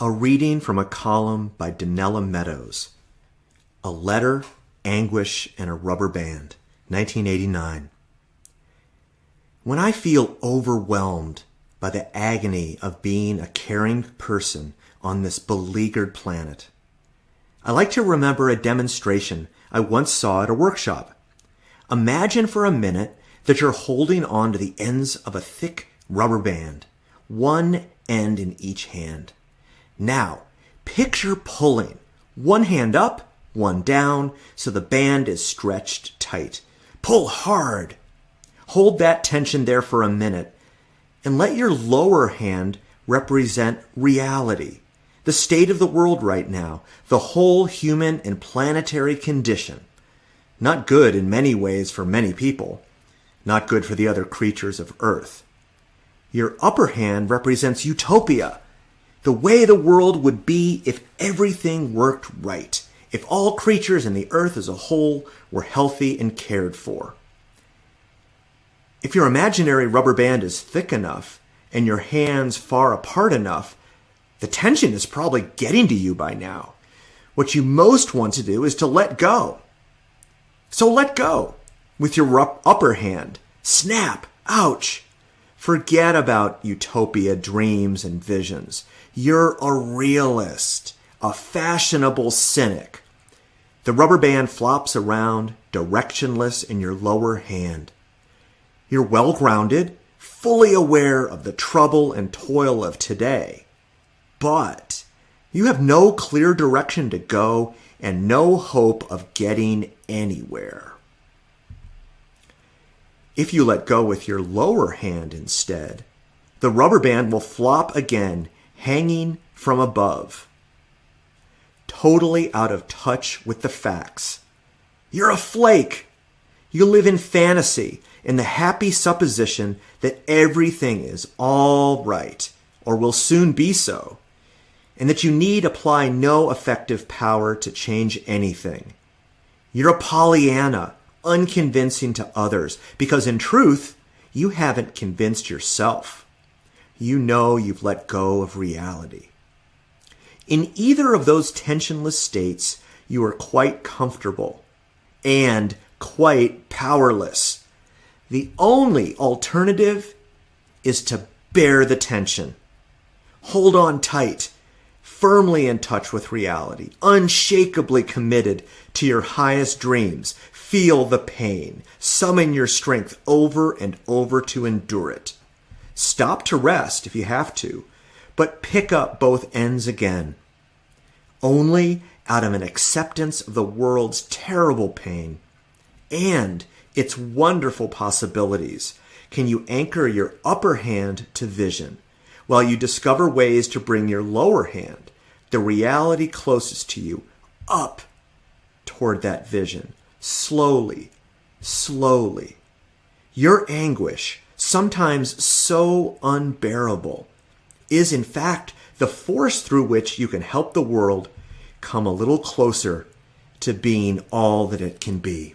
A reading from a column by Donella Meadows. A Letter, Anguish, and a Rubber Band, 1989. When I feel overwhelmed by the agony of being a caring person on this beleaguered planet, I like to remember a demonstration I once saw at a workshop. Imagine for a minute that you're holding on to the ends of a thick rubber band, one end in each hand. Now, picture pulling one hand up, one down, so the band is stretched tight. Pull hard. Hold that tension there for a minute and let your lower hand represent reality, the state of the world right now, the whole human and planetary condition. Not good in many ways for many people, not good for the other creatures of Earth. Your upper hand represents utopia, the way the world would be if everything worked right, if all creatures and the earth as a whole were healthy and cared for. If your imaginary rubber band is thick enough and your hands far apart enough, the tension is probably getting to you by now. What you most want to do is to let go. So let go with your upper hand. Snap. Ouch. Forget about utopia, dreams, and visions. You're a realist, a fashionable cynic. The rubber band flops around, directionless in your lower hand. You're well grounded, fully aware of the trouble and toil of today. But you have no clear direction to go and no hope of getting anywhere. If you let go with your lower hand instead, the rubber band will flop again, hanging from above. Totally out of touch with the facts. You're a flake. You live in fantasy, in the happy supposition that everything is all right, or will soon be so, and that you need apply no effective power to change anything. You're a Pollyanna unconvincing to others because in truth, you haven't convinced yourself. You know you've let go of reality. In either of those tensionless states, you are quite comfortable and quite powerless. The only alternative is to bear the tension. Hold on tight, firmly in touch with reality, unshakably committed to your highest dreams, Feel the pain. Summon your strength over and over to endure it. Stop to rest if you have to, but pick up both ends again. Only out of an acceptance of the world's terrible pain and its wonderful possibilities can you anchor your upper hand to vision while you discover ways to bring your lower hand, the reality closest to you, up toward that vision slowly, slowly. Your anguish, sometimes so unbearable, is in fact the force through which you can help the world come a little closer to being all that it can be.